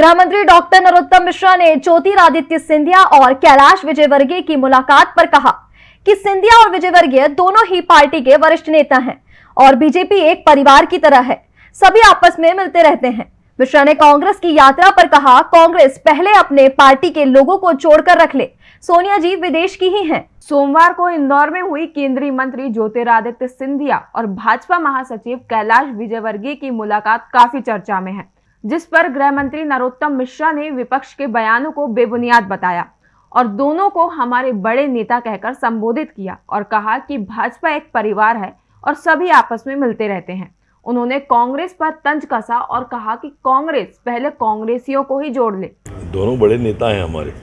गृह मंत्री डॉक्टर नरोत्तम मिश्रा ने ज्योतिरादित्य सिंधिया और कैलाश विजयवर्गीय की मुलाकात पर कहा कि सिंधिया और विजयवर्गीय दोनों ही पार्टी के वरिष्ठ नेता हैं और बीजेपी एक परिवार की तरह है। सभी आपस में मिलते रहते हैं। मिश्रा ने कांग्रेस की यात्रा पर कहा, कांग्रेस पहले अपने पार्टी के लोगों को छोड़कर रख ले। सोनिया जी विदेश की ही हैं। सोमवार को इंदौर में हुई केंद्रीय मंत्री ज्योतिरादित्य सिंधिया और भाजपा महासचिव कैलाश विजयवर्गीय की मुलाकात काफ़ी चर्चा में है। जिस पर गृह मंत्री नरोत्तम मिश्रा ने विपक्ष के बयानों को बेबुनियाद बताया और दोनों को हमारे बड़े नेता कहकर संबोधित किया और कहा कि भाजपा एक परिवार है और सभी आपस में मिलते रहते हैं। उन्होंने कांग्रेस पर तंज कसा और कहा कि कांग्रेस पहले कांग्रेसियों को ही जोड़ ले। दोनों बड़े नेता हैं हमारे।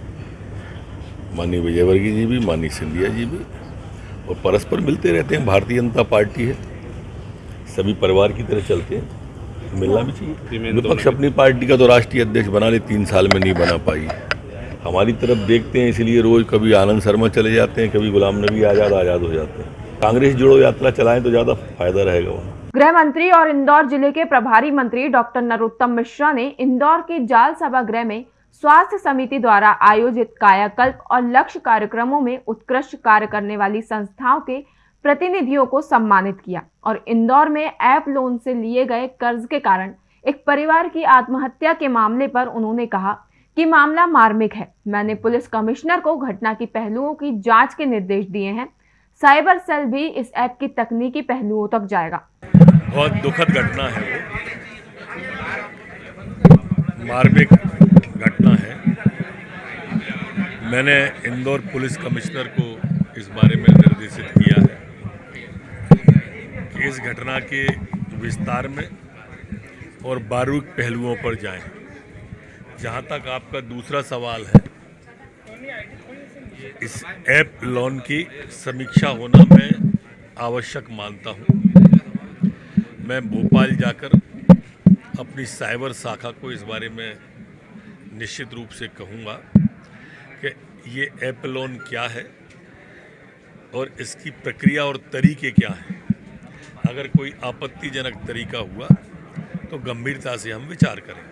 माननीय विजयवर्गीय जी भी, माननीय सिंधिया जी भी और परस्पर मिलते रहते हैं। भारतीय जनता पार्टी है। सभी परिवार की तरह चलते हैं। मिलना भी चाहिए। विपक्ष अपनी पार्टी का तो राष्ट्रीय अध्यक्ष बना ले तीन साल में नहीं बना पाई। हमारी तरफ़ देखते हैं इसलिए रोज कभी आनंद शर्मा चले जाते हैं कभी गुलाम नबी आज़ाद आज़ाद हो जाते हैं। कांग्रेस जोड़ो यात्रा चलाएँ तो ज़्यादा फ़ायदा रहेगा वहाँ। गृह मंत्री और इंदौर ज़िले के प्रभारी मंत्री डॉक्टर नरोत्तम मिश्रा ने इंदौर के जाल सभागृह में स्वास्थ्य समिति द्वारा आयोजित कायाकल्प और लक्ष्य कार्यक्रमों में उत्कृष्ट कार्य करने वाली संस्थाओं के प्रतिनिधियों को सम्मानित किया और इंदौर में ऐप लोन से लिए गए कर्ज के कारण एक परिवार की आत्महत्या के मामले पर उन्होंने कहा कि मामला मार्मिक है। मैंने पुलिस कमिश्नर को घटना की पहलुओं की जाँच के निर्देश दिए हैं। साइबर सेल भी इस ऐप की तकनीकी पहलुओं तक जाएगा। बहुत दुखद घटना है मार्मिक घटना है। मैंने इंदौर पुलिस कमिश्नर को इस बारे में निर्देशित किया इस घटना के विस्तार में और बारूक पहलुओं पर जाएँ। जहाँ तक आपका दूसरा सवाल है, इस ऐप लोन की समीक्षा होना मैं आवश्यक मानता हूँ मैं भोपाल जाकर अपनी साइबर शाखा को इस बारे में निश्चित रूप से कहूँगा कि ये ऐप लोन क्या है और इसकी प्रक्रिया और तरीके क्या हैं अगर कोई आपत्तिजनक तरीका हुआ तो गंभीरता से हम विचार करें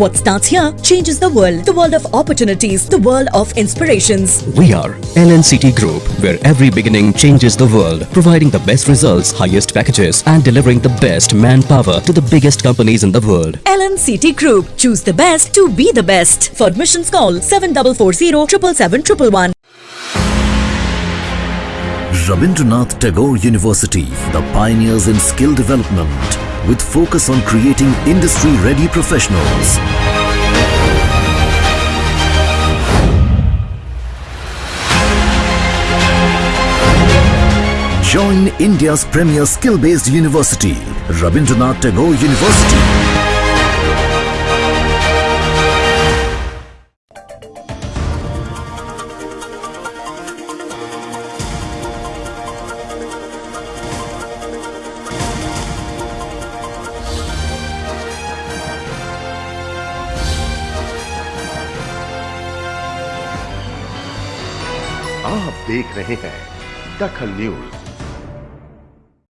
What starts here changes the world. The world of opportunities. The world of inspirations. We are LNCT Group, where every beginning changes the world, providing the best results, highest packages, and delivering the best manpower to the biggest companies in the world. LNCT Group. Choose the best to be the best. For admissions call 7440 777 Rabindranath Tagore University, the pioneers in skill development, with focus on creating industry-ready professionals. Join India's premier skill-based university, Rabindranath Tagore University. आप देख रहे हैं दखल news.